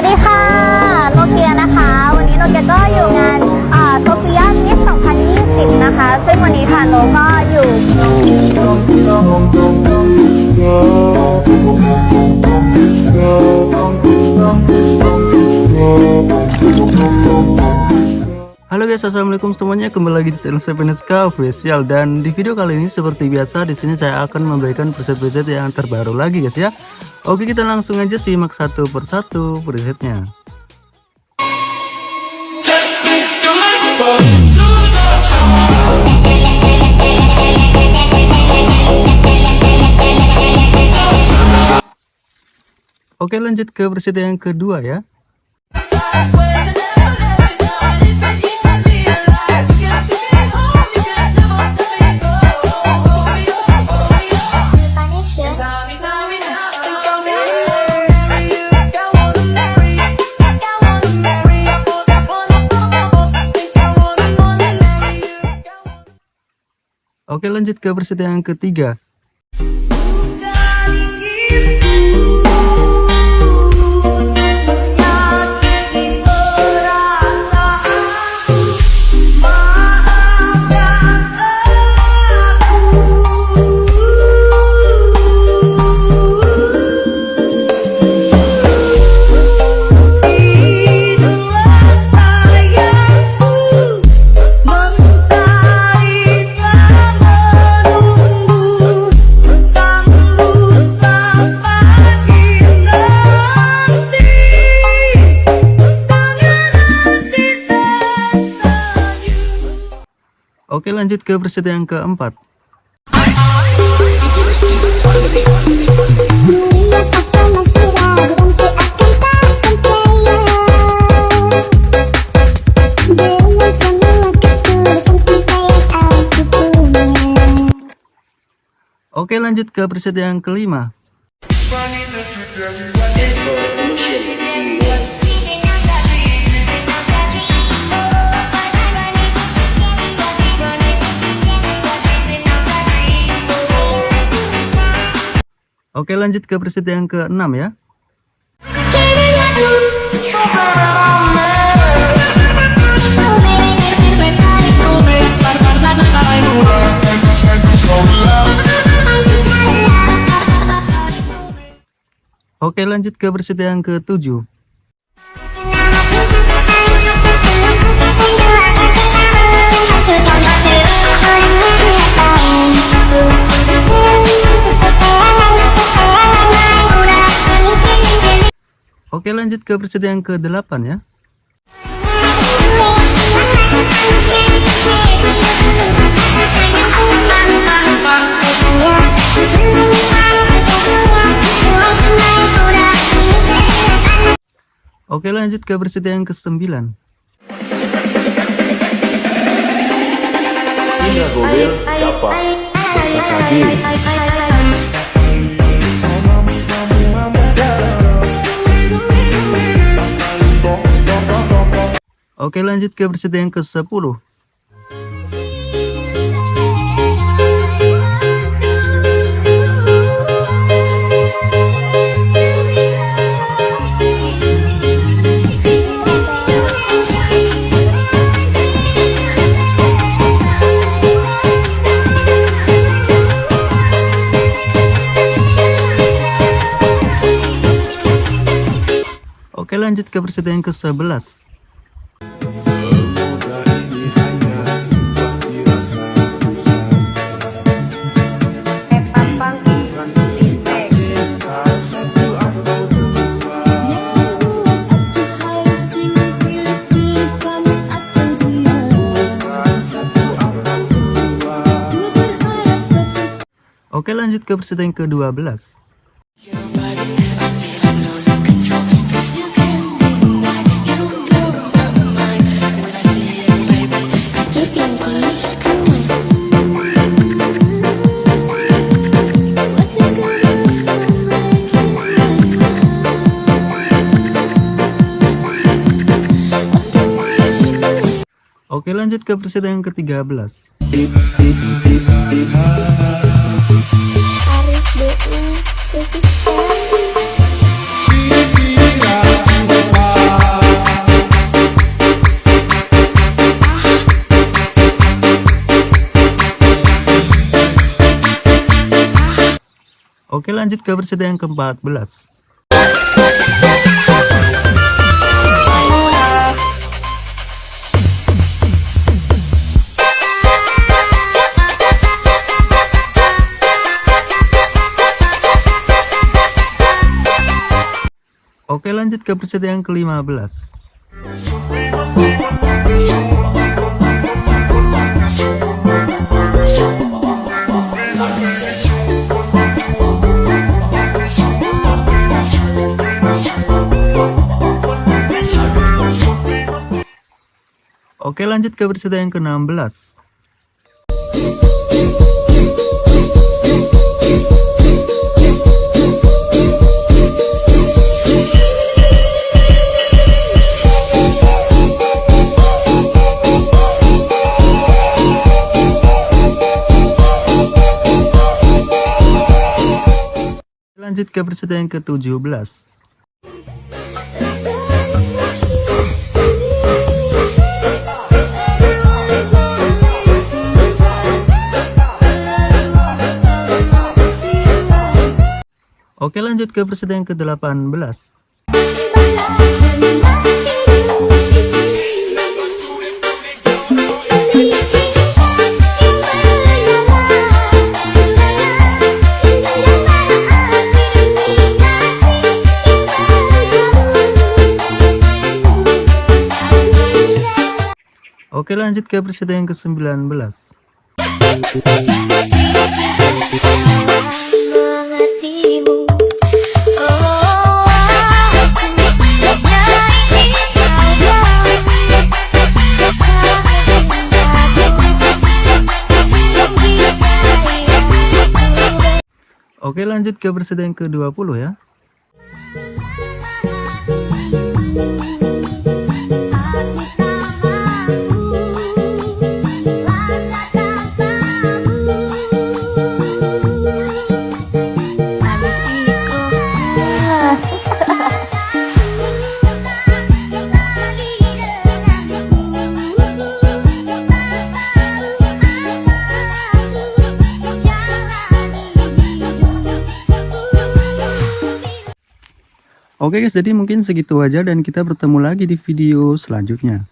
วัสดีค่ะโนเกียนะคะ วันนี้โนเกียก็อยู่งานโซเฟียมิส2020 นะคะ ซึ่งวันนี้ค่ะโนก็อยู่ guys, assalamualaikum semuanya. Kembali lagi di channel Sepeneska Official dan di video kali ini seperti biasa di sini saya akan memberikan preset-preset yang terbaru lagi guys ya. Oke, kita langsung aja simak satu persatu presetnya. Oke, lanjut ke preset yang kedua ya. Oke lanjut ke preset yang ketiga Oke lanjut ke preset yang keempat. Oke lanjut ke preset yang kelima Oke lanjut ke preset yang ke-6 ya. Oke lanjut ke preset yang ke-7 Oke lanjut ke preset yang ke-8 ya. Oke lanjut ke preset yang ke-9 Ini siapa? Oke lanjut ke preset yang ke-10 Oke lanjut ke preset yang ke-11 Oke lanjut ke preset yang ke-12 Oke lanjut ke preset yang ke-13 lanjut ke peserta yang ke-14. Oke lanjut ke peserta yang ke-15. Oke lanjut ke peserta yang ke-16. Lanjut ke peserta yang ke-17. Oke lanjut ke peserta yang ke-18. Oke lanjut ke peserta yang ke-19. Oke lanjut ke yang ke-20 ya. Oke guys, jadi mungkin segitu aja dan kita bertemu lagi di video selanjutnya.